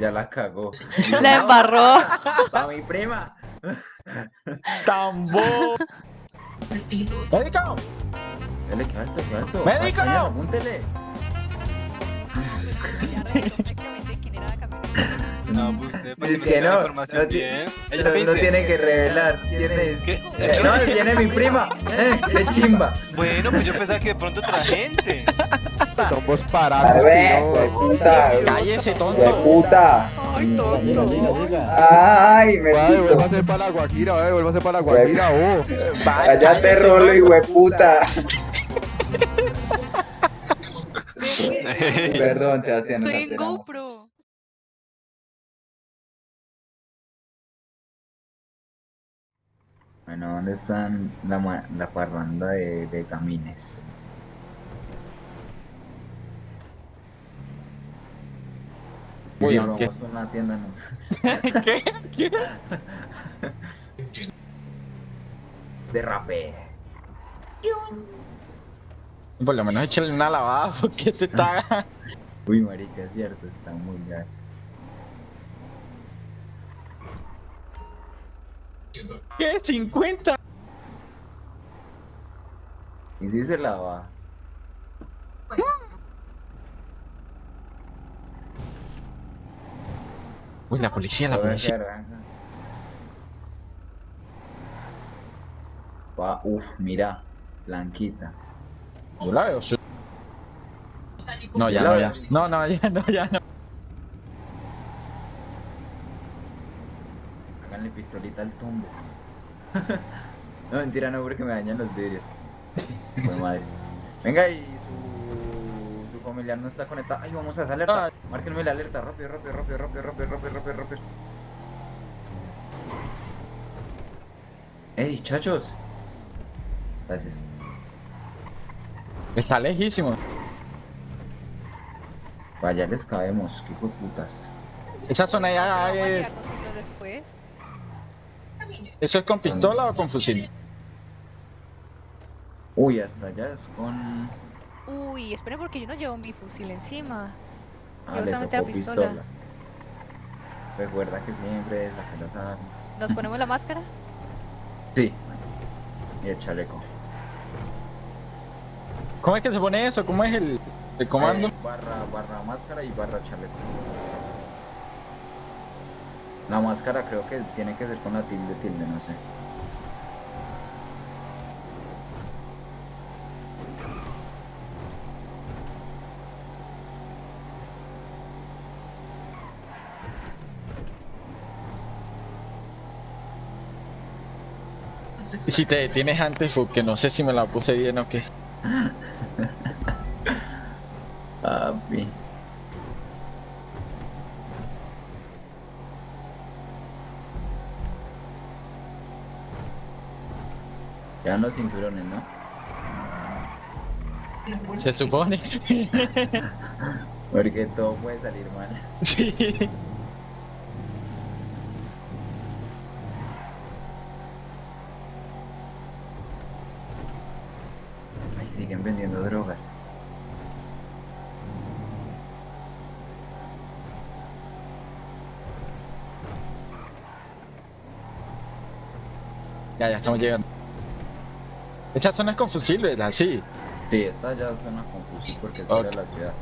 Ya la cagó. La embarró. Para mi prima. ¡Tambo! ¡Médico! Dale, que alto, que alto. ¡Médico! Vaya, apúntele. Ya reveló prácticamente quién era la camioneta. No, pues usted para Dice que no, información no bien. Ella No, no tiene que revelar. Tienes. ¿Qué? Eh, no, viene mi prima. Eh, qué chimba. Bueno, pues yo pensaba que de pronto otra gente. Somos parados, puta. ¡Cállese, tonto! puta. ¡Ay, tonto! Ay, me Vaya, vuélvase para la Guajira, vaya, vuélvase para la Guajira, oh. Cállate, rolo, y hueputa. Perdón, Sebastián. Estoy en. GoPro. Bueno, ¿dónde están la, la parranda de, de camines? Y Uy, si aunque- vamos a una tienda, nos... ¿Qué? ¿Qué? Derrape. Por lo menos échale una lavada, porque te está... Uy, marica, es cierto, está muy gas. ¿Qué? ¿50? ¿Y si se lava? Uy, la policía, la policía. Va, uf, mira, blanquita. Yo la veo. No, ya no, veo. ya. No, no, ya no, ya no. Háganle pistolita al tumbo. no, mentira, no, porque me dañan los vidrios. Fue madres. Venga, y su, su familiar no está conectado. Ay, vamos a. Ay. Márquenme la alerta. Rápido, rápido, rápido, rápido, rápido, rápido, rápido, rápido. Ey, chachos. Gracias. Está lejísimo. Vaya, les caemos. Qué hijo de putas. Esa zona ya a es... después. ¿Eso es con pistola o con fusil? Uy, hasta allá es con. Uy, esperen porque yo no llevo mi fusil encima. Ah, le solamente la tocó pistola. pistola. Recuerda que siempre saca las armas. ¿Nos ponemos la máscara? Sí. Y el chaleco. ¿Cómo es que se pone eso? ¿Cómo es el, el comando? Eh, barra, barra máscara y barra chaleco. La máscara creo que tiene que ser con la tilde tilde, no sé. Si te detienes antes, porque no sé si me la puse bien o qué. Papi. Ya los cinturones, ¿no? Se supone. Porque todo puede salir mal. sí. Ay, siguen vendiendo drogas. Ya, ya estamos llegando. Esa zona es con fusil, ¿verdad? Sí. Sí, esta ya suena confusión porque es Ok. fuera de la ciudad.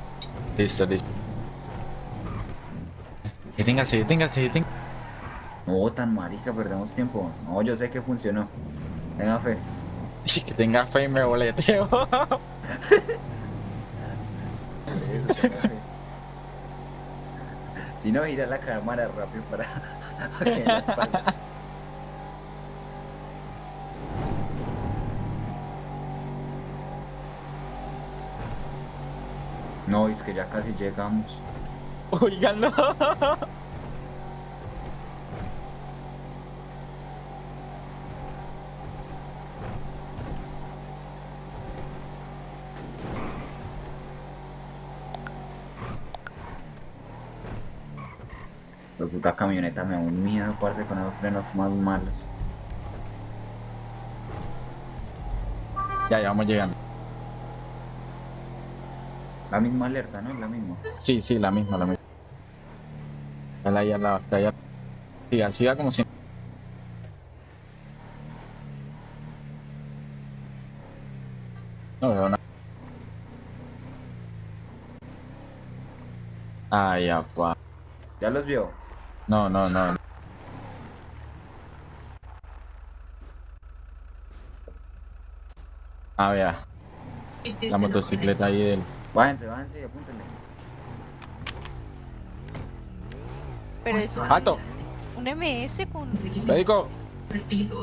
Listo, listo. Deténgase, deténgase, deténgase. No, tan marica, perdemos tiempo. No, yo sé que funcionó. Tenga fe. Que tenga fe y me boleteo. Si no, gira la cámara rápido para, que la espalda. No, es que ya casi llegamos. Oíganlo. La puta camioneta me da un miedo, parce, con esos frenos más malos. Ya, ya vamos llegando. La misma alerta, ¿no? La misma. Sí, sí, la misma, la misma. Ahí al lado, está allá. Siga, siga como siempre. No veo nada. Ay, apa. ¿Ya los vio? No, no, no. Ah, vea. La motocicleta ahí del... Bájense, bájense y apúntenle. Pero es un, ¡Alto! un MS con... ¡Médico!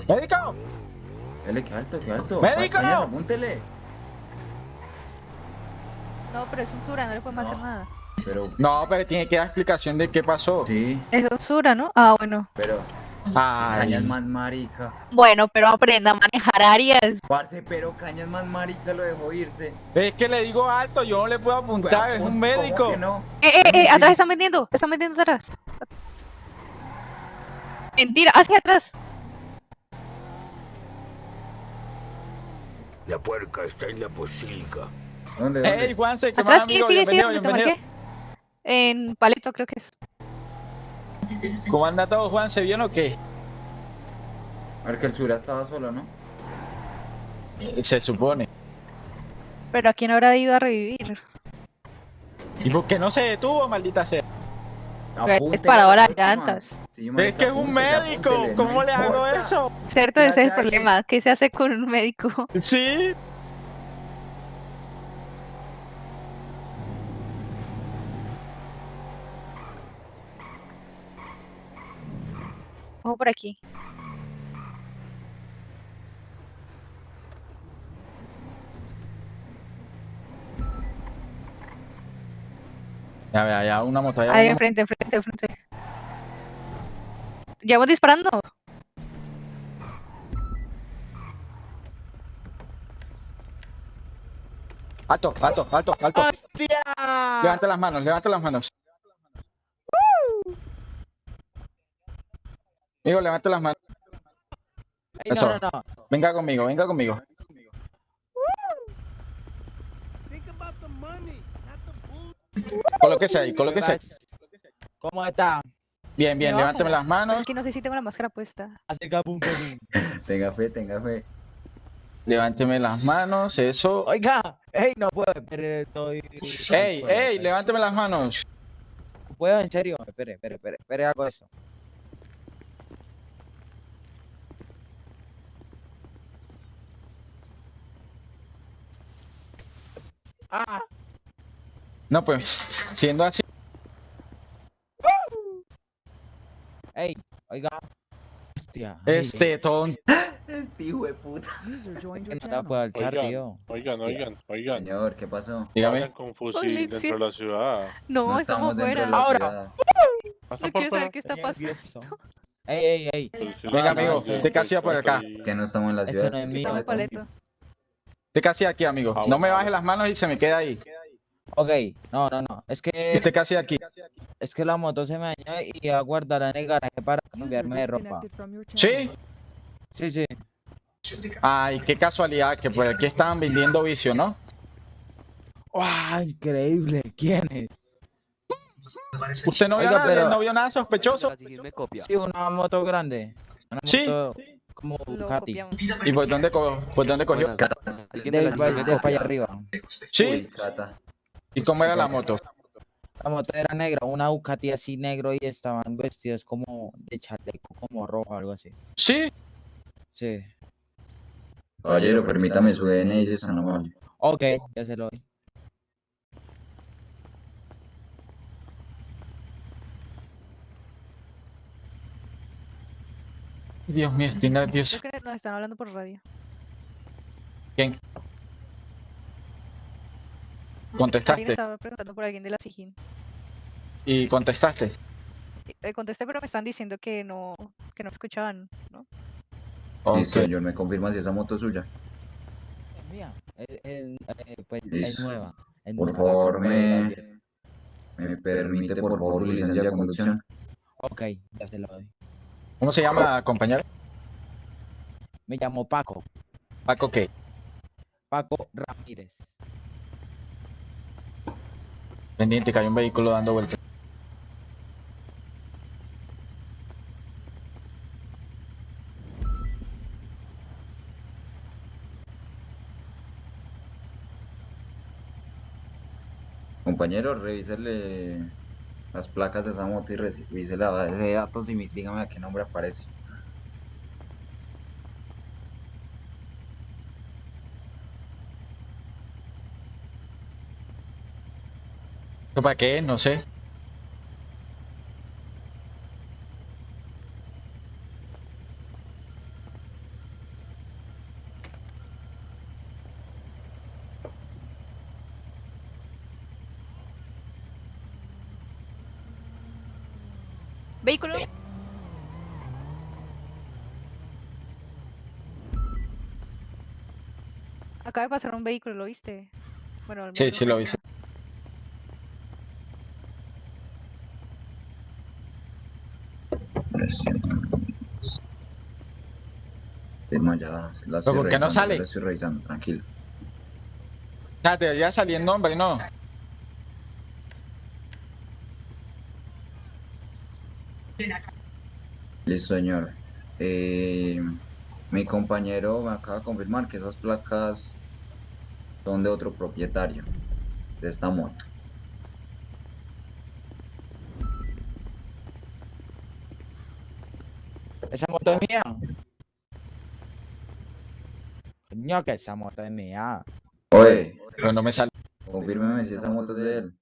¡Médico! Dele, que alto, que alto. ¡Médico! Cállate, apúntele. No, pero es un Sura, no le podemos hacer nada. Pero, No, pero tiene que dar explicación de qué pasó. sí, Es un Sura, ¿no? Ah, bueno. pero. Ay, Cañas más marica. Bueno, pero aprenda a manejar áreas. Parce, pero Cañas más marica lo dejó irse. es que le digo alto, yo no le puedo apuntar, es ¿Cómo un médico. que no? Eh, eh, eh, atrás están vendiendo, están vendiendo atrás. Mentira, hacia atrás. La puerca está en la posilga. ¿Dónde, dónde? Ey, Juanse, ¿qué más Atrás, sigue, amigo? sigue, sigue, donde te marqué. En Paleto creo que es. ¿Cómo anda todo, Juan? ¿Se bien o qué? A ver que el Sura estaba solo, ¿no? Eh, Se supone. Pero ¿a quién habrá ido a revivir? ¿Y por qué no se detuvo, maldita sea? Pero es Apúntele para a la las próxima. llantas. Sí, Es que es un apúntele, médico, apúntele, no ¿cómo le hago eso? Cierto, ese es el problema. ¿Qué se hace con un médico? Sí. Ojo por aquí. Ya vea, ya una moto allá. Ahí una- enfrente, enfrente, enfrente. ¿Llevamos disparando? Alto, alto, alto, alto. Levanta las manos, levanta las manos. Amigo, levanta las manos. Eso. Venga conmigo, venga conmigo. Colóquese ahí, colóquese ahí. ¿Cómo está? Bien, bien, No. levánteme las Pero manos. es que no sé si tengo la máscara puesta. Hace capum, capum. Tenga fe, tenga fe. Levánteme las manos, eso. Oiga, ey, no puedo, espere, estoy... Ey, ey, levánteme las manos. ¿No puedo, en serio? Espere, espere, espere, espere, hago eso. Ah, No, pues, siendo así. ey, oiga. Hostia. ey, Este tonto. Este hijo de puta. no la puedo alzar, Oigan, tío. Oigan, Hostia. oigan, oigan. Señor, ¿qué pasó? Dígame. Con fusil Policía. dentro de la ciudad. No, No estamos fuera. Ahora. No quiero saber qué está pasando. Ey, ey, ey. Venga, amigo, ¿usted qué hacía por acá? estoy- Que no estamos en la Esto ciudad. no es esto mío. Estamos en está Paleto. ¿Usted qué hacía aquí, amigo? Ah, No me bueno. baje las manos y se me queda ahí. Ok, no, no, no. Es que, ¿Usted qué hacía aquí? es que la moto se me dañó y a guardar en el garaje para cambiarme de ropa. ¿Sí? Sí, sí. Ay, qué casualidad que por aquí estaban vendiendo vicio, ¿no? ¡Wow! Increíble. ¿Quién es? ¿Usted no vio, Oiga, nada, pero- no vio nada sospechoso? Sí, una moto grande. Una Sí. moto como Ducati. ¿Y por dónde, co- por dónde cogió? De, de, para allá arriba. ¿Sí? Uy. ¿Y cómo era la moto? La moto era negra, una Ducati así negro y estaban vestidos como de chaleco, como rojo, algo así. ¿Sí? Sí. Caballero, permítame su DNI si es amable. Ok, ya se lo doy. Dios mío, estoy nervioso. Creo que nos están hablando por radio. ¿Quién? Alguien ¿Contestaste? estaba preguntando por alguien de la SIGIN. ¿Y contestaste? Eh, contesté, pero me están diciendo que no, que no escuchaban, ¿no? Listo, Ok. señor, me confirma si esa moto es suya. Es mía. Es, es- eh, pues, nueva. es Por nueva, favor, me, me permite, por favor, licencia de conducción. Ok, ya se lo doy. ¿Cómo se llama, compañero? Me llamo Paco. ¿Paco qué? Paco Ramírez. Pendiente, que hay un vehículo dando vueltas. Compañero, revisarle las placas de esa moto y base de datos y dígame a qué nombre aparece. ¿Para qué? No sé. ¿Vehículo? Acaba de pasar un vehículo, ¿lo viste? Bueno, al Sí, menos sí lo vi. viste. Firma ya, la estoy ¿por qué no sale? ya la estoy revisando, tranquilo. Ya, debería salir el nombre, ¿no? Listo, señor. Eh, mi compañero me acaba de confirmar que esas placas son de otro propietario de esta moto. ¿Esa moto es mía? Coño, que esa moto es mía. Oye, Pero no me sale. confírmeme si esa moto es de él.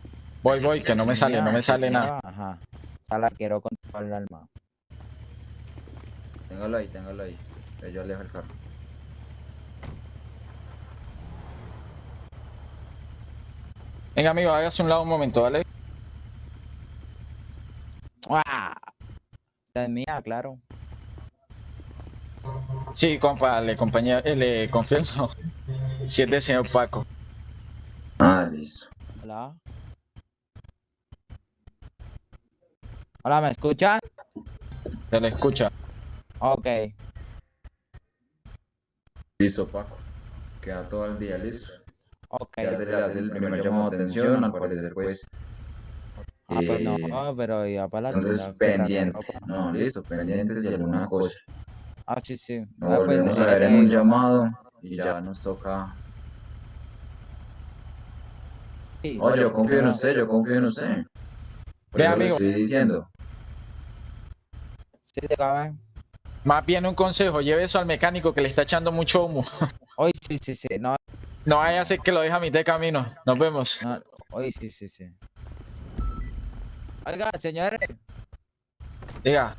Voy, voy, que no me sale, no me sale nada. Ajá. Ya la quiero con todo el alma. Téngalo ahí, téngalo ahí. que Yo alejo el carro. Venga, amigo, hágase un lado un momento, ¿vale? ¡Ah! Esta es mía, claro. Sí, compa, le compañía, eh, le confieso. Si es de señor Paco. Ah, listo. Hola. Hola, ¿me escuchan? Se le escucha. Ok. Listo, Paco. Queda todo el día listo. Ok. Ya se le hace el primer llamado de atención, al parecer, pues. Ah, pues no, eh, pero ya para la Entonces, pendiente. No, listo, pendiente si alguna cosa. Ah, sí, sí. Nos Ah, pues, volvemos a eh, ver en un eh, llamado y ya nos toca. sí. Oh, yo confío en usted, yo confío en usted. Por Ve, eso amigo. estoy diciendo. Sí, dígame. Más bien un consejo, lleve eso al mecánico que le está echando mucho humo. Hoy sí, sí, sí. No, No vaya a ser que lo deje a mitad de camino. Nos vemos. no, hoy sí, sí, sí. Oiga, señores, Diga,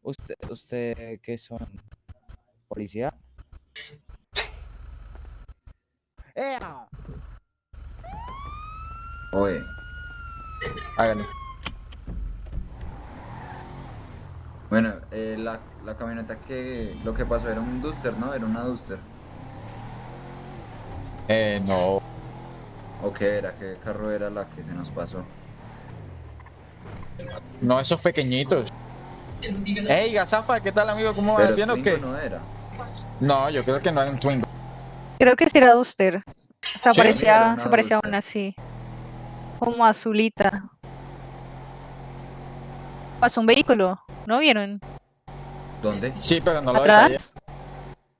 ¿usted, usted qué son? ¿Policía? ¡Ea! Oye, hágale. Bueno, eh, la, la camioneta que lo que pasó era un Duster, ¿no? Era una Duster. Eh, no. ¿O qué era? ¿Qué carro era la que se nos pasó? No, esos pequeñitos. Ey, Gazafa, ¿qué tal, amigo? ¿Cómo vas? Pero ¿Bien o Twingo qué? no era. No, yo creo que no era un Twingo. Creo que sí era Duster. O sea, Sí, parecía, se parecía a una así. Como azulita. Pasó un vehículo, ¿no vieron? ¿Dónde? Sí, pero no lo. ¿Atrás?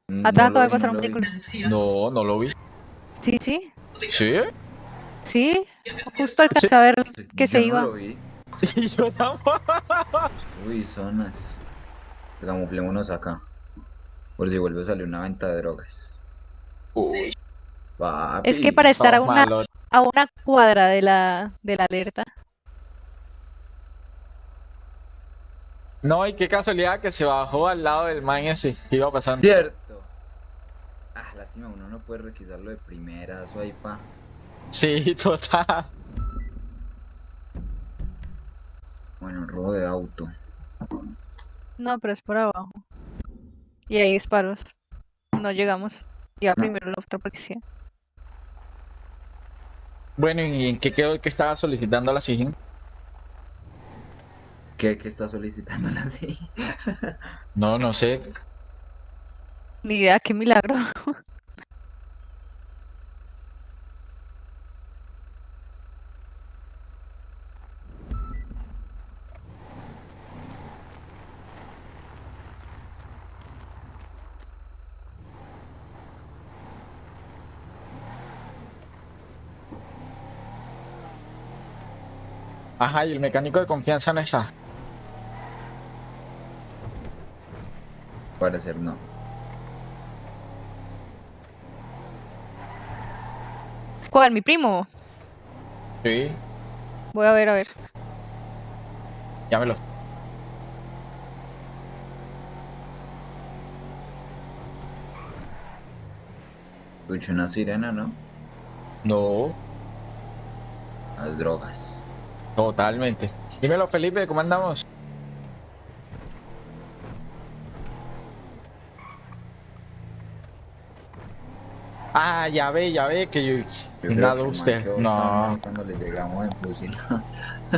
Mm, Atrás no lo acaba de vi, pasar no un lo vi. vehículo. No, no lo vi. Sí, sí, ¿Sí? sí. Justo alcancé a ver que se iba. No lo vi. Sí, yo tampoco. Uy, zonas. Camuflémonos acá. Por si vuelve a salir una venta de drogas. Uy, Papi. Es que para estar a una, a una cuadra de la, de la alerta. No, y qué casualidad que se bajó al lado del man ese que iba pasando. Cierto. Ah, lástima, uno no puede requisarlo de primeras, ahí pa. Sí, total. Bueno, robo de auto. No, pero es por abajo. Y hay disparos. No llegamos. Ya No. primero la otra policía. Bueno, ¿y en qué quedó el que estaba solicitando la SIGIN? ¿Qué, qué está solicitándola así? no, no sé. Ni idea, qué milagro. Ajá, y el mecánico de confianza no está. Parecer no. ¿Cuál? ¿Mi primo? Sí, Voy a ver, a ver. llámelo. Escucho una sirena, ¿no? No, Las drogas. totalmente. Dímelo, Felipe, ¿cómo andamos? Ah, ya ve, ya ve que yo... Yo Nada, que usted. No. Cuando le llegamos en fusil.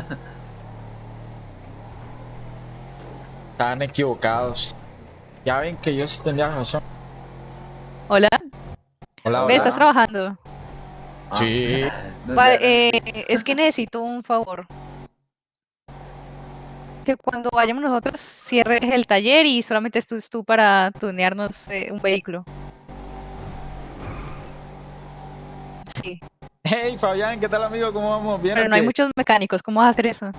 Estaban equivocados. Ya ven que yo sí tenía razón. Hola. Hola. ¿estás trabajando? Sí. No Vale, sé, eh, es que necesito un favor. Que cuando vayamos nosotros cierres el taller y solamente estés tú para tunearnos eh, un vehículo. Sí, Hey, Fabián, ¿qué tal, amigo? ¿Cómo vamos? ¿Bien pero no hay muchos mecánicos. ¿Cómo vas a hacer eso?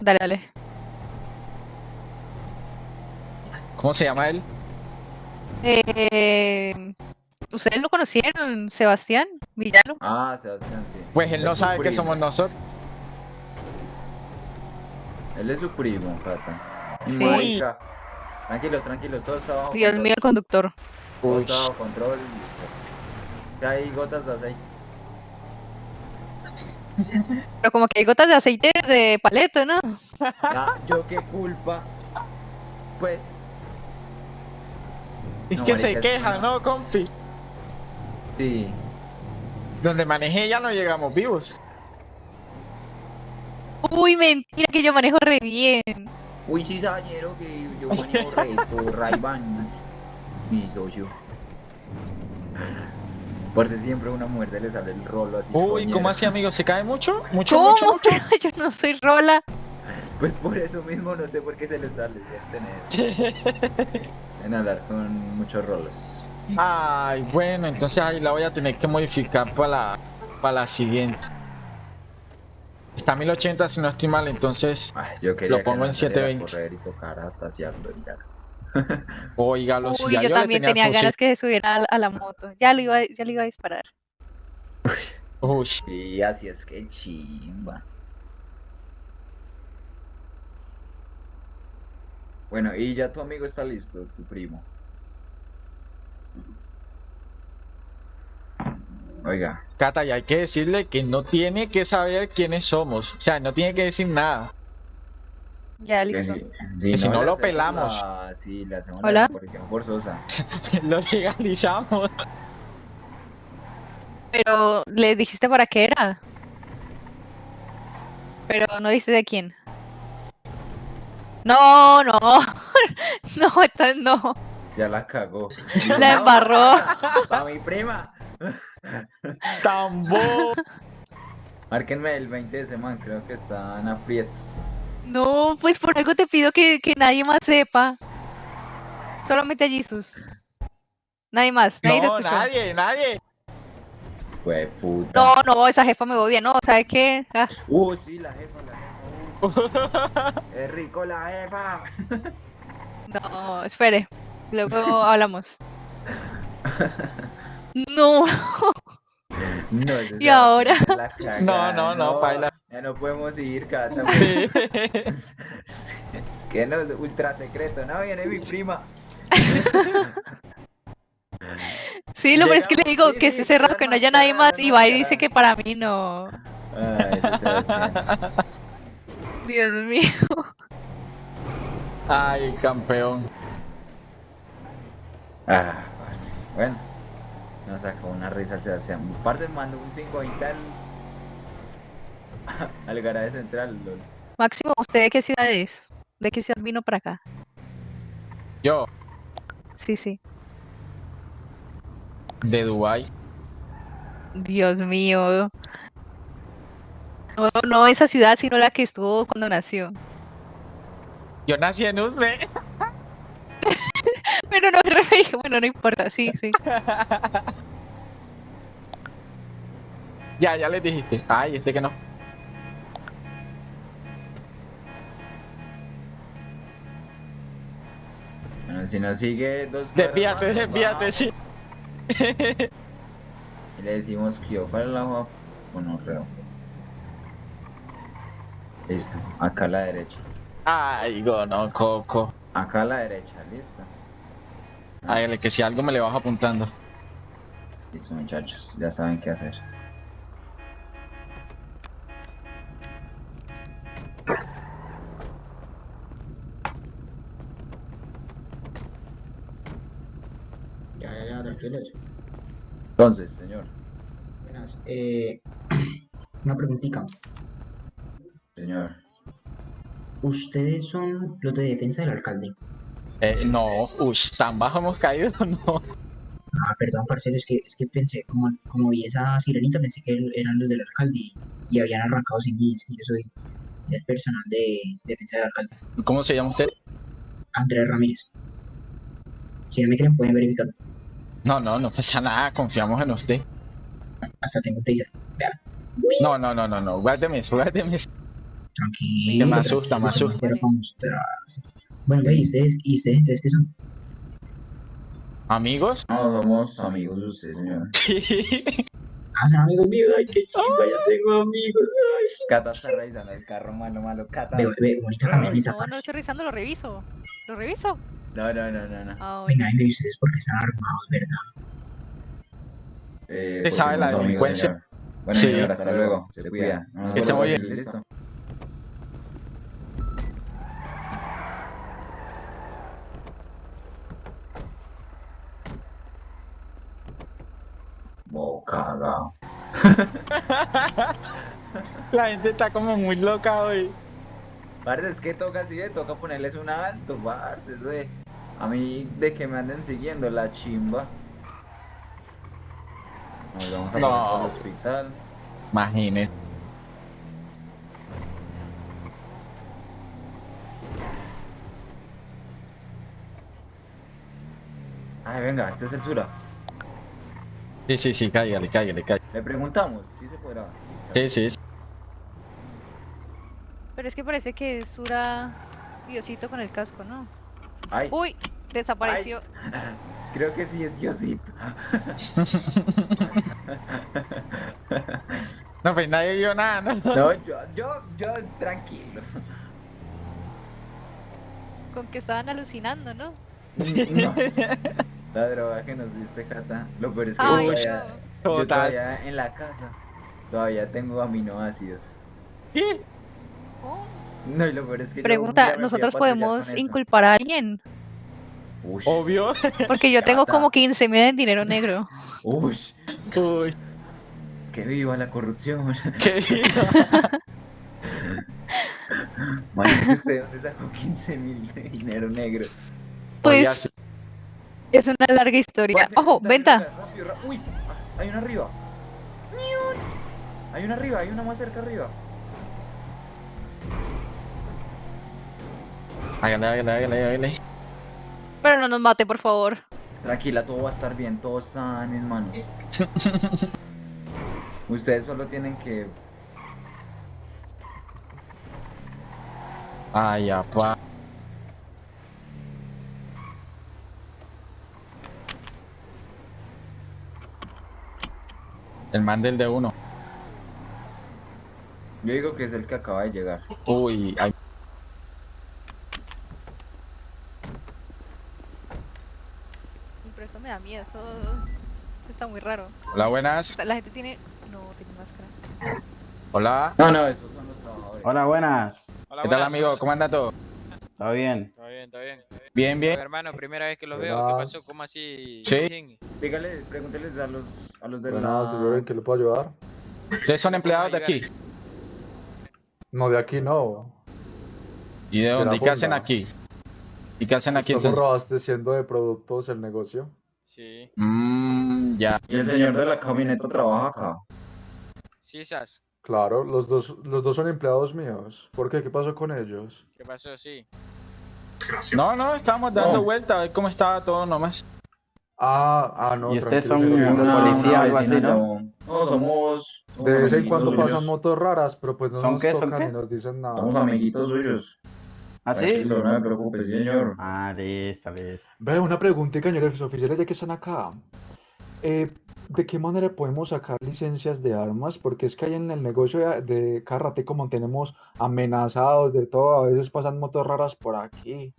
Dale, dale. ¿Cómo se llama él? Eh, ¿Ustedes lo conocieron, Sebastián Villano? Ah, Sebastián, sí. Pues él Es no sabe que somos nosotros. Él es su primo, Cata. Sí. Marica. Tranquilos, tranquilos, todo está bajo Dios control. mío, el conductor. Todo está bajo control. Ya hay gotas de aceite. Pero como que hay gotas de aceite de paleto, ¿no? Yo qué culpa. Pues, Es No, que se queja, ¿no, compi? sí. Donde manejé ya no llegamos vivos. Uy, mentira que yo manejo re bien. Uy, sí, sañero, que yo manejo reto, Ray-Ban. Mi socio. Por si siempre a una mujer se le sale el rolo así. Uy. ¿cómo así, amigo? ¿Se cae mucho? ¿Mucho, ¿Cómo? mucho, mucho? Yo no soy rola. Pues por eso mismo no sé por qué se le sale. Tener. En hablar con muchos rolos. Ay, bueno, entonces ahí la voy a tener que modificar para la, para la siguiente. Está a 1080 si no estoy mal, entonces, Ay, yo quería Lo pongo que en no saliera a 720. correr y tocar a tasearlo y ya. oígalo, si Uy, ya yo también tenía ganas que se subiera a, a la moto. Ya lo iba, ya lo iba a disparar. Uy, Sí, así es que chimba. Bueno, y ya tu amigo está listo, tu primo. Oiga, Cata, y hay que decirle que no tiene que saber quiénes somos. O sea, no tiene que decir nada. Ya, que listo. si, Que si no le lo pelamos. la- sí, le hacemos Hola. la desaparición forzosa. Lo legalizamos. Pero le dijiste para qué era. Pero no dijiste de quién. No, no. No, entonces no. Ya la cagó. La embarró. Para mi prima. Tambo. Márquenme el 20 de semana, creo que están aprietos. No, pues por algo te pido que, que nadie más sepa. Solamente a Jesus. Nadie más, nadie No, escuchó. nadie, nadie. Fue puta. No, no, esa jefa me odia, no, ¿sabes qué? Ah, Uh, sí, la jefa, la jefa. uh. es rico la jefa. no, espere. Luego hablamos. No, No, ¿Y se ahora? cagada, No, no, no, paila. Ya no podemos ir, Cata. Sí. Es, es que no es ultra secreto, no viene mi prima. sí, lo peor es que le digo que esté cerrado, que no no haya nadie más y no va y dice que para mí no. Ay. Dios mío. Ay, campeón. Ah, parce. Bueno, nos sacó una risa el Sebastián. Parce mandó un 520 al. al garaje central, lol. Máximo, ¿usted de qué ciudad es? ¿De qué ciudad vino para acá? Yo, Sí, sí. de Dubai. Dios mío. No, no esa ciudad, sino la que estuvo cuando nació. Yo nací en Uzbe. Pero no me bueno, no importa, sí, sí. Ya, ya les dijiste. Ay, este que no. Bueno, si nos sigue dos cuadras Desvíate, desvíate, sí. Y le decimos que yo, ¿cuál es la hoja? Bueno, reo. Listo, acá a la derecha. Ay, gono, coco. Acá a la derecha, listo. Hágale que si algo me le vas apuntando. Listo, muchachos, ya saben qué hacer. Ya, ya, ya, tranquilos. Entonces, señor, Buenas. Eh, una preguntita. señor. ¿Ustedes son los de defensa del alcalde? Eh, no, uy, tan bajo hemos caído, no. Ah, perdón, parcero, es que, es que pensé, como, como vi esa sirenita, pensé que eran los del alcalde y, y habían arrancado sin mí. Es que yo soy del personal de defensa del alcalde. ¿Cómo se llama usted? Andrés Ramírez. Si no me creen, pueden verificar. No, no, no pasa nada, confiamos en usted. Hasta tengo un taser. Vean, No, no, no, no, no, guárdeme eso, guárdeme eso. tranquilo. me tranquilo, asusta, me asusta. Bueno, ve, ¿y ustedes, ¿y ustedes entonces qué son? ¿Amigos? No, somos amigos de usted, señor. Sí. Ah, son amigos míos. Ay, qué chimba, ya tengo amigos. Ay. Cata está revisando el carro, malo, malo, Cata. Ve, ve, bonita camioneta, No, no estoy revisando, lo reviso. ¿Lo reviso? No, no, no, no, no. Ah. Venga, venga, ¿y ustedes por qué están armados, verdad? Eh, porque sabe la delincuencia. Bueno, Sí. señor, hasta luego. Se cuida. Bien. ¿Listo? Bo cagao. La gente está como muy loca hoy. Parce, es que toca así, de, toca ponerles un alto, parce, eso de- A mí, de que me anden siguiendo la chimba. Nos vamos a No. poner al hospital. Imagínese. Ay, venga, este es el Sura. Sí, sí, sí, cállale, cállale, cállale. Le preguntamos, ¿sí se podrá? Sí, Sí, sí. Pero es que parece que es Sura Diosito con el casco, ¿no? Ay, Uy, desapareció. creo que sí es Diosito. No, pues nadie vio nada, ¿no? No, yo, yo, yo, tranquilo. Con que estaban alucinando, ¿no? No. La droga que nos diste, Cata. Lo peor es que yo todavía, no. yo Total. todavía en la casa todavía tengo aminoácidos. ¿Qué? Oh. No, y lo peor es que Pregunta, ¿nosotros podemos inculpar a alguien? Ush, Obvio. Porque yo tengo como 15 mil en dinero negro. ush, Uy, que viva la corrupción. qué digo. Marica, ¿usted dónde sacó 15 mil de dinero negro? Pues es una larga historia. Ojo, venta. rápido, Uy, ah, hay una arriba. Hay una arriba, hay una más cerca arriba. Hágale, hágale, hágale, hágale. Pero no nos mate, por favor. Tranquila, todo va a estar bien, todos están en manos. Ustedes solo tienen que Ay, apa. El man del de uno. Yo digo que es el que acaba de llegar. Uy, ay, Pero esto me da miedo, esto está muy raro. hola, buenas. La gente tiene... No, tiene máscara. Hola. No, no, esos son los trabajadores. Hola, buenas. Hola, ¿Qué tal, amigo? ¿Cómo anda todo? ¿Todo bien? Todo bien, todo bien. Bien, bien. Hermano, primera vez que los veo. ¿Qué pasó? ¿Cómo así? Sí. Dígale, pregúnteles a los, a los de Buenas, la... señor, ¿en qué le puedo ayudar? ¿Ustedes son empleados de aquí? No, de aquí no. ¿Y de dónde? ¿Y qué hacen aquí? ¿Y qué hacen aquí Estamos reabasteciendo de productos el negocio. Sí. Mmm, ya. Y el señor de la camioneta trabaja acá. Sí, Sas. Claro, los dos, los dos son empleados míos. ¿Por qué? ¿Qué pasó con ellos? ¿Qué pasó? Sí. No, no, estábamos dando No. vuelta a ver cómo estaba todo nomás. Ah, ah, no, ¿Y ustedes tranquilo, son una- policía. una algo así, ¿no? No, somos. somos De vez en cuando pasan motos raras, pero pues no ¿Son nos qué, tocan ni nos dicen nada. Somos amiguitos suyos. ¿Ah, sí? Tranquilo, no me preocupe, señor. Ah, listo, listo. Ve, una preguntita, señores oficiales, ya que están acá. Eh, ¿de qué manera podemos sacar licencias de armas? Porque es que ahí en el negocio de, de Carrate como tenemos amenazados de todo, a veces pasan motos raras por aquí.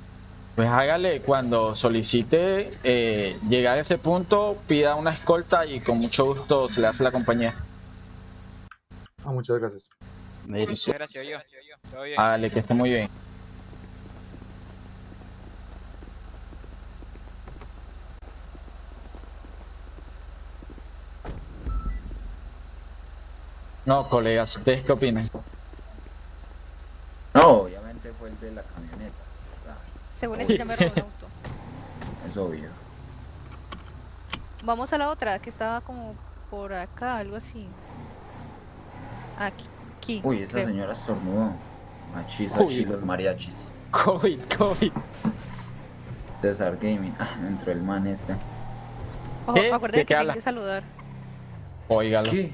Pues hágale, cuando solicite eh, llegar a ese punto, pida una escolta y con mucho gusto se le hace la compañía. Ah, muchas gracias. Muchas gracias, yo. Todo bien. Hágale, que esté muy bien. No, colegas, ¿ustedes qué opinan? No, obviamente fue el de la camioneta. Según eso ya me robó un auto. es obvio. Vamos a la otra, que estaba como por acá, algo así. Aquí. aquí Uy, esa creo. señora estornudó. Machis, Uy. achis, los mariachis. COVID, COVID. César Gaming. Ah, entró el man este. Ojo, ¿Qué? acuérdate ¿De que habla? que saludar. Óigalo. ¿Qué?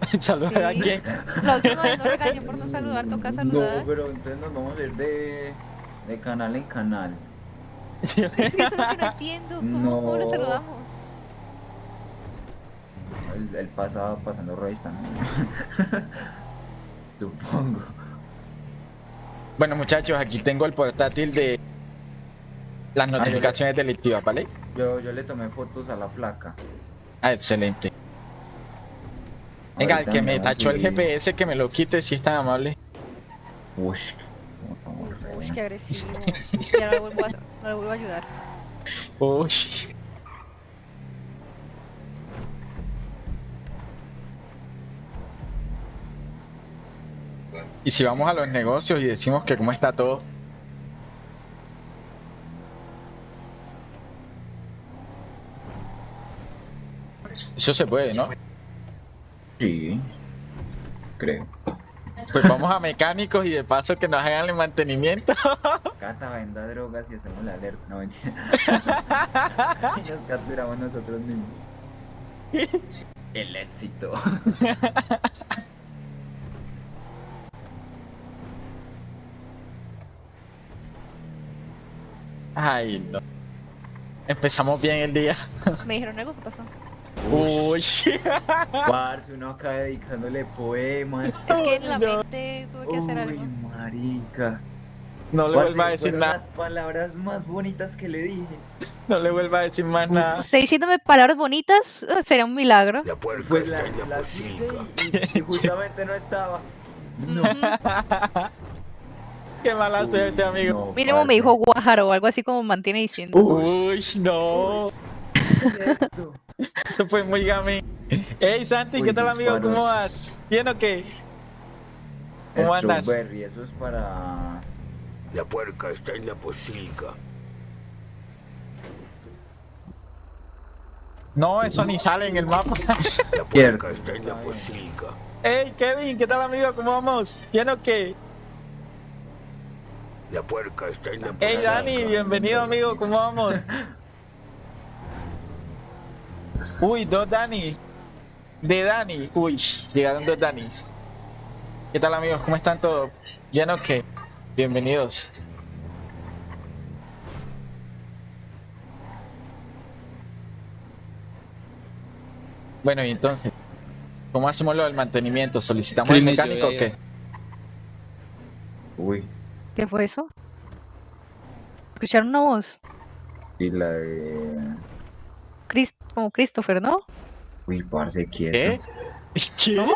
Saluda a Sí. quién. La última vez no regañé por no saludar, toca saludar. No, pero entonces nos vamos a ir de, de canal en canal. Es que eso es lo que no entiendo. ¿Cómo, cómo lo No. saludamos? El, el pasado pasando revista, ¿no? Supongo. Bueno, muchachos, aquí tengo el portátil de las yo- notificaciones delictivas, ¿vale? Yo, yo le tomé fotos a la placa. Ah, excelente. Venga, el que me tachó el. GPS, que me lo quite si es tan amable. Ush, Uy, qué agresivo. Ya no le vuelvo a, no le vuelvo a ayudar. Uy. Y si vamos a los negocios y decimos que cómo está todo. Eso se puede, ¿no? Sí, creo. Pues vamos a mecánicos y de paso que nos hagan el mantenimiento. Cata venda drogas y hacemos la alerta. No, mentira. y nos capturamos nosotros mismos. El éxito. Ay, no. Empezamos bien el día. ¿Me dijeron algo? ¿Qué pasó? Uy. Parce, uno acá dedicándole poemas. Es que en la no. mente tuve que hacer Uy, algo. marica. No le Parce, vuelva a decir nada. las palabras más bonitas que le dije. No le vuelva a decir más nada. Usted diciéndome palabras bonitas sería un milagro. La puerca Pues la, la y, y justamente no estaba. No. Qué mala suerte, amigo. No, Mínimo me dijo guájaro o algo así como mantiene diciendo. Uy, no. Eso fue muy gamín. Hey, Santi, Uy, ¿qué tal, amigo? ¿Cómo vas? ¿Bien o qué? ¿Cómo andas? Strawberry, eso es para. La puerca está en la posilga. No, eso ni sale en el mapa. La puerca está en la posilga. Hey, Kevin, ¿qué tal, amigo? ¿Cómo vamos? ¿Bien o qué? La puerca está en la Hey, posilga. Dani, bienvenido, amigo. ¿Cómo vamos? Uy, dos Dani. De Dani. Uy, llegaron dos Danis. ¿Qué tal, amigos? ¿Cómo están todos? ¿Bien o qué? Bienvenidos. Bueno, y entonces, ¿cómo hacemos lo del mantenimiento? ¿Solicitamos el Trini, yo mecánico o qué? Uy, ¿Qué fue eso? ¿Escucharon una voz? y la de. Como Christopher, ¿no? Uy, parce, quieto. ¿Qué? ¿Qué?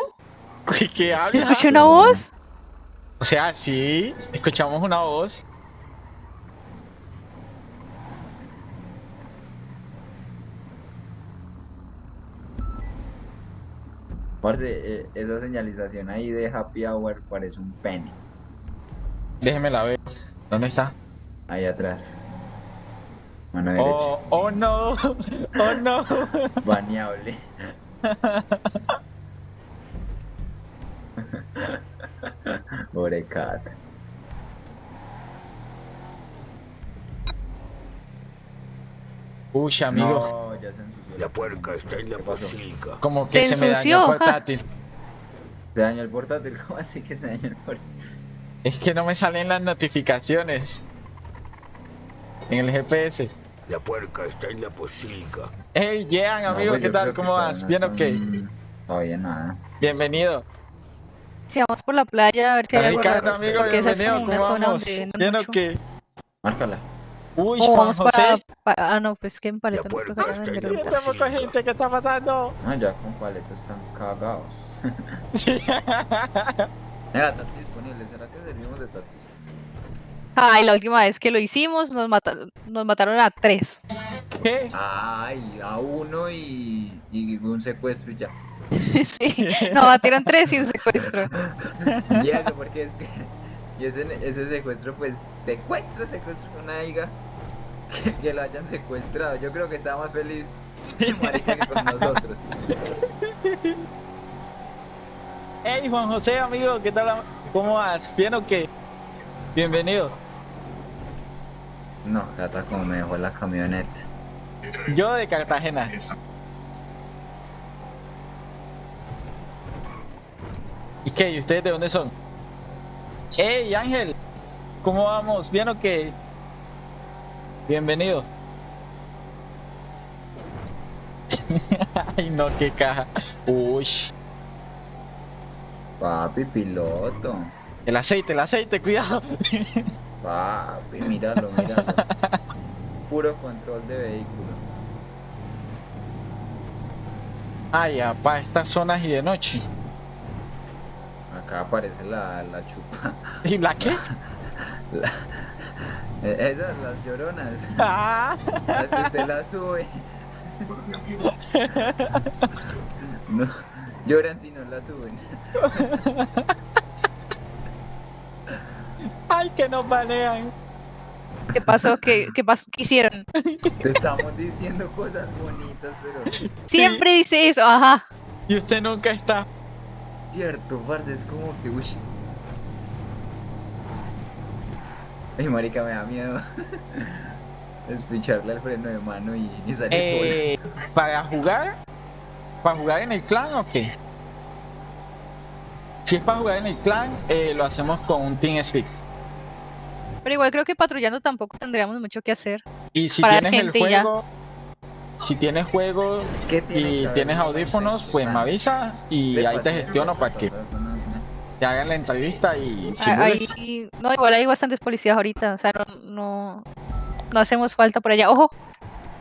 ¿Qué, qué ¿Se habla? escuchó una voz? O sea, sí, escuchamos una voz. Parce, eh, esa señalización ahí de Happy Hour parece un pene. Déjeme la ver. ¿Dónde está? Ahí atrás. Mano derecha. Oh, oh no, oh no. Baneable. Pobre cat. Uy, amigo. No, ya se ensució. La puerca está en la posilga. Como que Se me dañó el portátil. Se dañó el portátil, ¿cómo así que se dañó el portátil? Es que no me salen las notificaciones. En el GPS. La puerca está en la posilga. Hey, Jean, amigo, pues ¿qué tal? ¿Cómo vas? no ¿Bien o qué? están- Todavía nada. Bienvenido. Si vamos por la playa a ver si hay Ricardo, raro. amigo, Porque esa es una ¿Cómo zona donde ¿Bien o? Márcala. Uy, O Juan vamos para, Ah, no, pues que en La Paletón no creo que. Tenemos con gente, ¿qué está pasando? No, ya con paletas están cagados. Venga, taxi disponible. ¿Será que servimos de taxis? Ay, la última vez que lo hicimos nos, mata- nos mataron a tres. ¿Qué? Ay, a uno y, y un secuestro y ya. sí, nos batieron tres y un secuestro. Y eso, porque es que. Y ese, ese secuestro, pues, secuestro, secuestro, una hija. Que, que lo hayan secuestrado. Yo creo que está más feliz marica que con nosotros. Hey, Juan José, amigo, ¿qué tal? ¿Cómo vas? ¿Bien o qué? Bienvenido. No, Cata, como me dejó la camioneta. Yo de Cartagena. ¿Y qué? ¿Y ustedes de dónde son? Hey, Ángel, ¿cómo vamos? ¿Bien o qué? Bienvenido. Ay, no, qué caja. Uy, Papi, piloto. el aceite, el aceite, cuidado. Papi, míralo, míralo. Puro control de vehículo. Ay, apá, estas zonas y de noche. Acá aparece la, la chupa. ¿Y la qué? La- esas, las lloronas. Ah, Las que usted las sube. No, lloran si no las suben. Ay, que nos banean. ¿Qué pasó? ¿Qué, qué pasó? ¿Qué hicieron? Te estamos diciendo cosas bonitas, pero Siempre dice eso, ajá. Y usted nunca está. cierto, parce, es como que uy. Ay, marica, me da miedo. Espicharle al freno de mano y, y salir Eh, ¿Para jugar? ¿Para jugar en el clan o qué? Si es para jugar en el clan, eh, lo hacemos con un TeamSpeak. Pero igual creo que patrullando tampoco tendríamos mucho que hacer. Y si Para tienes el gente ya. juego, si tienes juego bola. ¿Qué tiene que y tienes audífonos, pues me avisa y De ahí te gestiono para que te hagan la entrevista y Ah, simules. Ahí, no, igual hay bastantes policías ahorita, o sea, no, no, no hacemos falta por allá. Ojo,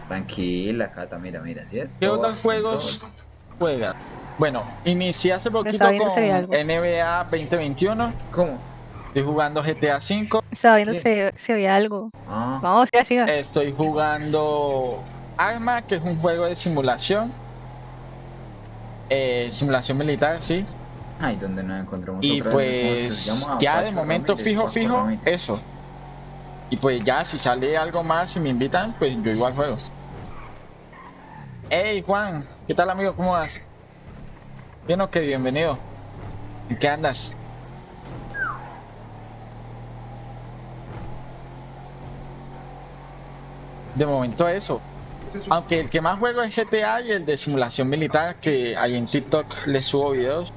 Tranquila, Cata, mira, mira, si es. ¿Qué otros juegos juegas? Bueno, inicié hace poquito con si. NBA 2021. ¿Cómo? Estoy jugando GTA V. estaba viendo si, si había algo. Ah, Vamos, siga, siga. Estoy jugando Arma, que es un juego de simulación. Eh, simulación militar, sí. ay, donde nos encontramos Y otra vez? ¿Cómo es que pues se llama? ya de momento Ramírez, fijo, fijo, Ramírez. eso. Y pues ya si sale algo más y me invitan, pues yo igual juego. Hey Juan, ¿qué tal amigo? ¿Cómo vas? Bien o qué, bienvenido. ¿En qué andas? De momento eso. Aunque el que más juego es GTA y el de simulación militar, que ahí en TikTok les subo videos.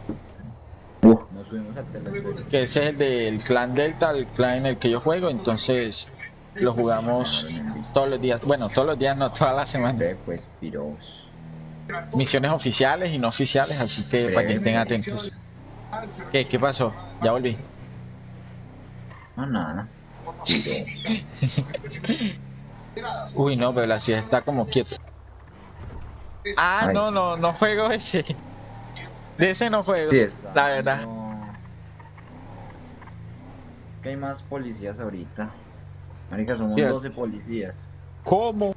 Uf, nos subimos al telesférico. que ese es el del clan Delta, el clan en el que yo juego, entonces lo jugamos todos los días, bueno, todos los días, no toda la semana. Pues, piros. Misiones oficiales y no oficiales, así que para que estén atentos. ¿Qué, qué pasó? Ya volví. No, nada. Piros. Uy, no, pero la ciudad está como quieta. Ah, Ay. no, no, no juego ese. De ese no juego, Sí, está, la verdad. no. Que hay más policías ahorita. Marica, somos Cierto. 12 policías. ¿Cómo?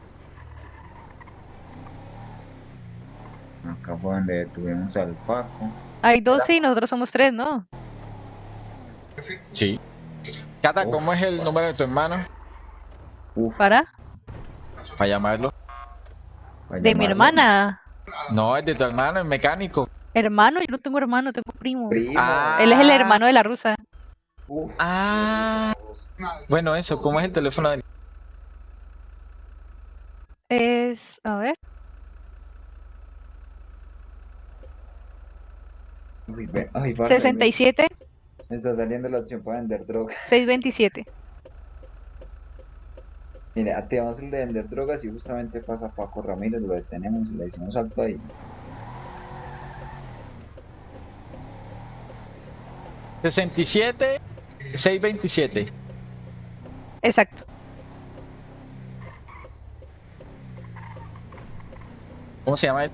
Acá fue donde tuvimos al Paco. Hay 12 y nosotros somos 3, ¿no? Sí. Cata, Uf. ¿cómo es el número de tu hermano? Uf, ¿Para? para llamarlo. De mi hermana. No, es de tu hermano, el mecánico. Hermano, yo no tengo hermano, tengo primo. Él es el ah. hermano de la rusa. Ah. Bueno, eso, ¿cómo es el teléfono Es, a ver. Ay, 67. Me está saliendo la opción para vender droga. 627. Mire, activamos el de vender drogas y justamente pasa Paco Ramírez, lo detenemos y le decimos alto ahí. ¿67? 627. Exacto. ¿Cómo se llama él?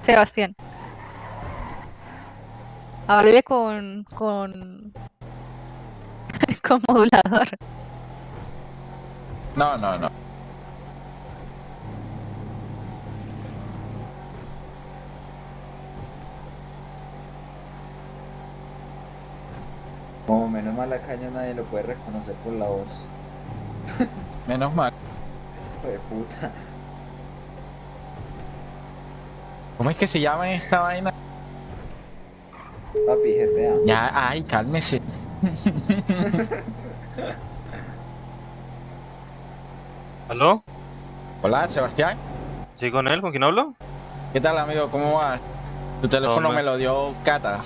Sebastián. Háblele con. con. con modulador. No, no, no. Como menos mal la caña nadie lo puede reconocer por la voz. Menos mal. Hijo de puta. ¿Cómo es que se llama esta vaina? Papi, GTA. Ya, ay, cálmese. ¿Aló? Hola, Sebastián. ¿Sí con él? ¿Con quién hablo? ¿Qué tal, amigo? ¿Cómo vas? Tu teléfono me lo dio Cata.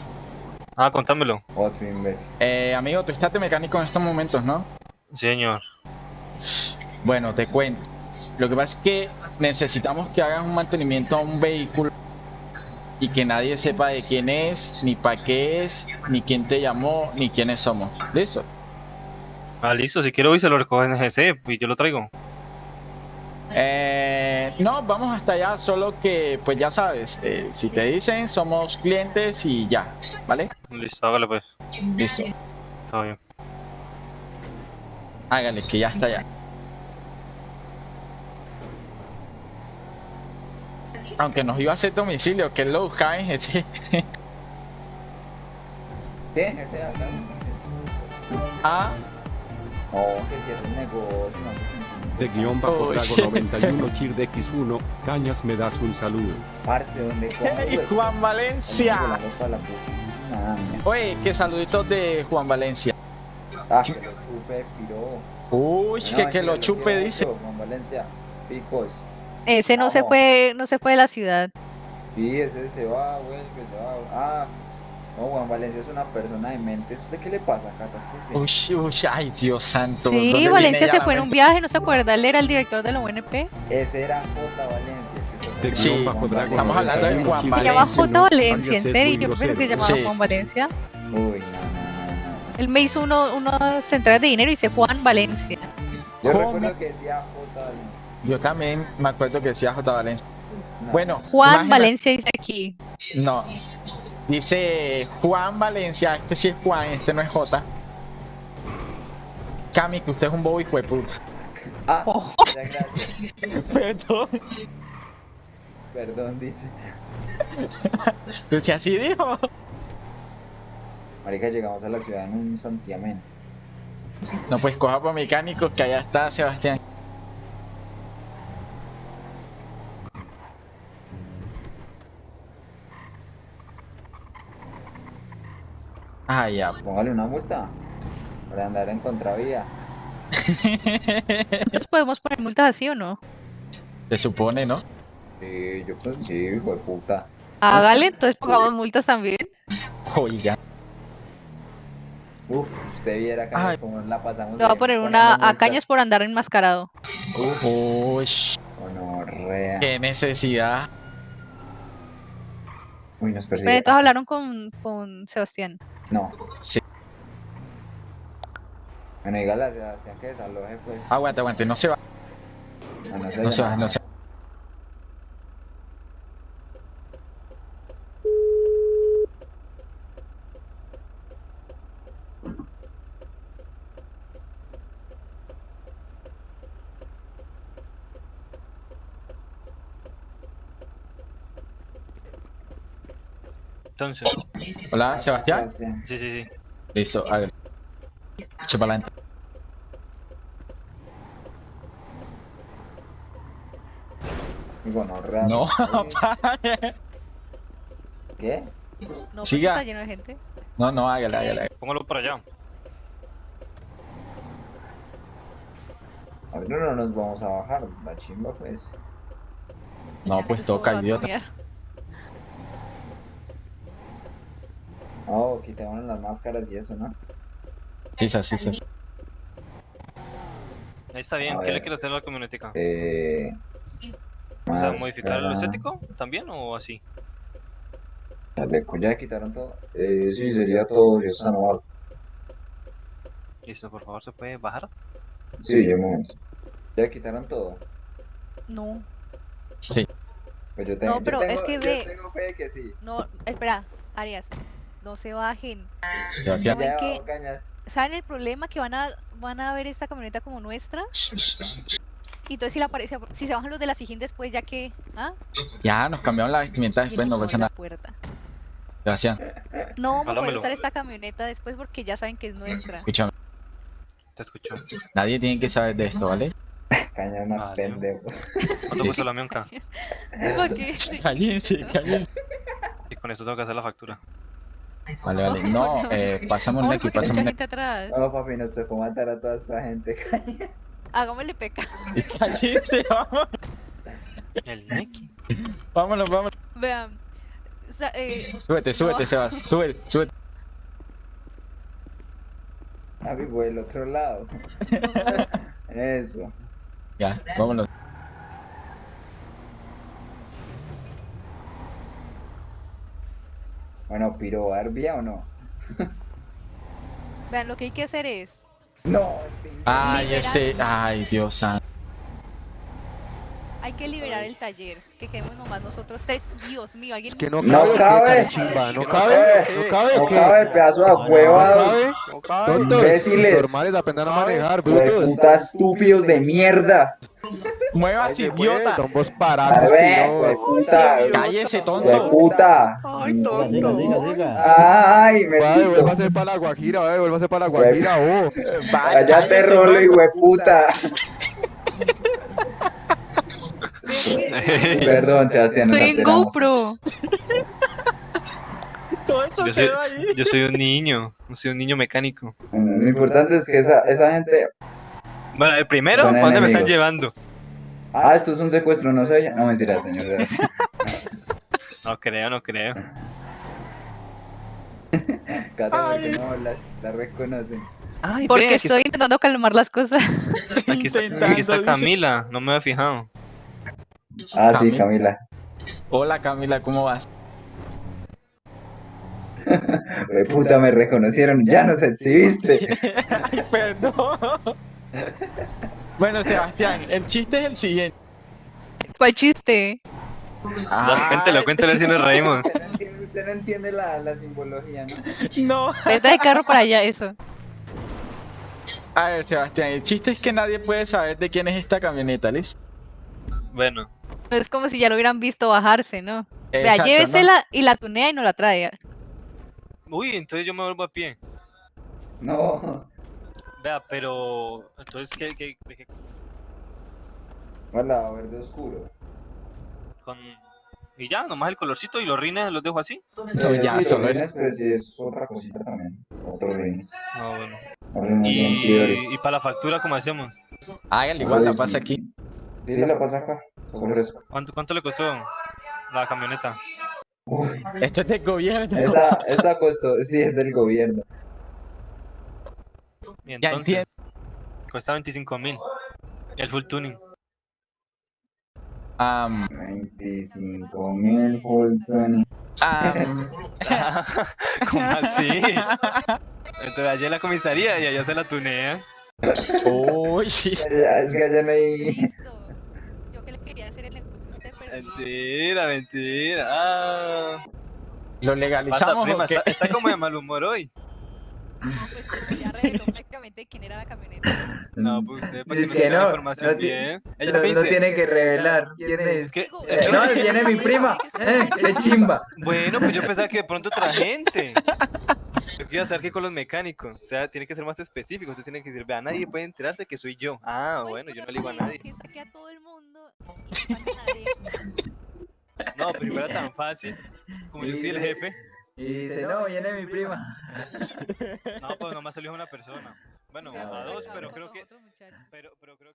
Ah, contámelo. Otro imbécil. Eh, amigo, tú estás de mecánico en estos momentos, ¿no? Sí, señor. Bueno, te cuento. Lo que pasa es que necesitamos que hagas un mantenimiento a un vehículo y que nadie sepa de quién es, ni para qué es, ni quién te llamó, ni quiénes somos. ¿Listo? Ah, listo. Si quiero hoy se lo recoge en GC y yo lo traigo. Eh, no, vamos hasta allá, solo que, pues ya sabes, eh, si te dicen, somos clientes y ya, ¿vale? Listo, hágale pues. Listo. Está bien. Hágale, que ya está allá. Aunque nos iba a hacer domicilio, que lo buscaba en ese. ¿Qué? Ese acá. ah, Oh, que si es un negocio. De guion bajo Uy. Drago 91 Chir de X1, Cañas me das un saludo. Parce, donde ¡Hey, Juan Valencia! Oye, que saluditos de Juan Valencia. Ah, que lo chupe, piro. Uy, No, que, lo chupe, dice. Juan Valencia. Picos. Ese no se fue, no se fue de la ciudad. Sí, ese se va, güey, que se va. Ah, no, Juan Valencia es una persona de mente. ¿Usted qué le pasa, Cata? Uy, uy, ay, Dios santo. ¿dónde Sí, Valencia se fue en un mente? viaje, ¿no se acuerda? Él era el director de la UNP. Ese era J. Valencia. Sí, estamos hablando de 91 Juan Chir Se Valencia. llama X1, J. Valencia, en serio. Yo pensé que grosero. llamaba. Juan Valencia. Uy. Él me hizo uno, unas centrales de dinero y dice Juan Valencia. Yo recuerdo que decía J. Valencia. Yo también me acuerdo que decía J. Valencia. No, Bueno, Juan Valencia dice aquí. No. Dice Juan Valencia, este sí es Juan, este no es J. Cami, que usted es un bobo hijo de puta. Ah, Oh. Perdón. Perdón, dice. ¿Tú sí así dijo? Marica, llegamos a la ciudad en un santiamén. No, pues coja por mecánicos que allá está Sebastián. Ah, ya. Póngale una multa. Para andar en contravía. ¿Nosotros podemos poner multas así o no? Se supone, ¿no? Sí, yo pues sí, hijo de puta. Hágale, entonces pongamos multas también. Oiga. Uf, usted viera cañas como la pasamos. Le voy a poner una a multas. cañas por andar enmascarado. Uf, Uy, qué necesidad. Uy, nos Pero persigue. entonces hablaron con, con Sebastián. No. Sí. Bueno, dígale a Sebastián que desaloje, pues. Aguante, aguante, no se va. No, no se No se va, no se va. Entonces, Hola, Sebastián. Sí, sí, sí. Listo, hágale. Eche para adelante. Gonorrea. No, Oye, ¿Qué? No, pues Siga. está lleno de gente. no, no, hágale, hágale. Póngalo para allá. A ver, no, no nos vamos a bajar. La chimba, pues. No, pues Entonces, ¿cómo toca, a idiota. Oh, quitamos las máscaras y eso, ¿no? Sí, sí, sí, sí. Ahí está bien. A ¿Qué le ver. quiere hacer a la camionetica? Eh... O sea, modificar máscara, estético también o así. chaleco, ¿Ya quitaron todo? Eh, sí, sería todo, ya está normal. Listo, por favor, ¿se puede bajar? Sí, ya un momento. ¿Ya quitaron todo? No, Sí. Pues yo No, tengo, yo pero es que yo ve- tengo fe de que sí. no, espera, Arias, no se bajen. Sebastián. ¿No ven Ya, que- cañas. ¿Saben el problema? Que van a, van a ver esta camioneta como nuestra. Y entonces si, la aparece, si se bajan los de la Sijín después, ya que... ¿Ah? Ya, nos cambiaron la vestimenta después, no pasa nada. puerta. Sebastián, No vamos a poder Háblamelo. usar esta camioneta después porque ya saben que es nuestra. escúchame. Te escucho. Nadie tiene que saber de esto, ¿vale? Cañas más Vale. pendejo. ¿Cuánto cuesta la mionca? Cállense, cállense. Y con eso tengo que hacer la factura. Vale, vale. No, No, no. eh, pasamos aquí, mucha pasamos gente atrás. No, papi, nos tocó matar a toda esta gente. cañas. Hagámosle peca. Cállense, vamos. El Neki. Vámonos, vámonos. Vean. sa- eh, Súbete, súbete, No. Sebas. Súbete, súbete. Papi, por el otro lado. Eso. Ya, vámonos. Bueno, piro Barbia o no? vean, lo que hay que hacer es... No, este Ay, Liberar. este. Ay, Dios santo. Hay que liberar el taller. Que quedemos nomás nosotros tres. Dios mío, alguien... Es que no No cabe, cabe. ¿qué, chimba? ¿No cabe? ¿No cabe? No cabe, pedazo de ¿No huevados. cabe? Tontos, Imbéciles. normales, aprendan a manejar, brutos. puta estúpidos de mierda. Muevas, Ay, idiota. Son vos parados, hue puta. Cállese, tonto. puta. Ay, tonto. siga, siga, siga. Ay, Vale, Mercito. vuelva a ser para la Guajira, vale, vuelva a ser para la Guajira, oh. Vaya, Cállate, rolo, y tonto. puta. Que- Perdón, Sebastián. Estoy en. GoPro. Todo Yo soy, quedó ahí. yo soy un niño. Soy un niño mecánico. Lo importante es que esa, esa gente. Bueno, el primero, Son ¿para dónde me están llevando? Ah, esto es un secuestro, no sé. No, mentira, señor. No creo, no creo. Cata, porque no hablas, la reconocen. Ay, Porque estoy intentando calmar las cosas. aquí está, aquí está. Camila. No me había fijado. Ah, sí, Camila. Hola, Camila, ¿cómo vas? Hue puta, me reconocieron. Ya nos exhibiste. Ay, perdón. Bueno, Sebastián, el chiste es el siguiente. ¿Cuál chiste? La gente lo cuenta a ver si nos reímos. Usted no entiende, usted no entiende la, la simbología, ¿no? No. Vete de carro para allá, eso. A ver, Sebastián, el chiste es que nadie puede saber de quién es esta camioneta, ¿listo? Bueno, No es como si ya lo hubieran visto bajarse, ¿no? Vea, Exacto, ¿no? llévesela y la tunea y no la trae. uy, entonces yo me vuelvo a pie. No. Vea, pero. Entonces, ¿qué, qué, qué- Hola, verde oscuro. con. Y ya, nomás el colorcito y los rines los dejo así. No, Eh, ya, sí, solo los es- rines, pues sí, es otra cosita también. Otros rines. Ah, bueno. Rines Y, para la factura, ¿cómo hacemos? Hágale igual, la Pues, pasa aquí. Sí, la pasa acá. Congreso. ¿Cuánto, ¿Cuánto le costó la camioneta? Uy, Esto es del gobierno. esa, esa costó, sí, es del gobierno. Y Ya entonces, cuesta 25 mil. El full tuning. Am, 25 mil full tuning. am, ¿Cómo así? Entonces allá en la comisaría y allá se la tunea. Uy, Es que allá no hay. Quería hacer el negocio a usted, pero. Mentira, mentira. Ah. lo Pasa, legalizamos. prima, o qué? está, está como de mal humor hoy. No, pues que ya reveló prácticamente quién era la camioneta. No, pues usted para que Dice no la no, información no bien. Ella No, me no dice, tiene que revelar quién es. es que, Digo, Eh, es que- no, viene mi prima. Eh, qué chimba. bueno, pues yo pensaba que de pronto otra gente. Yo quiero saber que con los mecánicos. O sea, tiene que ser más específico. Usted tiene que decir, vea, nadie puede enterarse que soy yo. Ah, bueno, yo no le digo a nadie. Que saque a todo el mundo y no saque a nadie. No, pues si fuera tan fácil, como yo soy el jefe. Y dice, no, viene mi prima. No, pues nomás salió una persona. Bueno, a dos, pero creo que. Pero, pero creo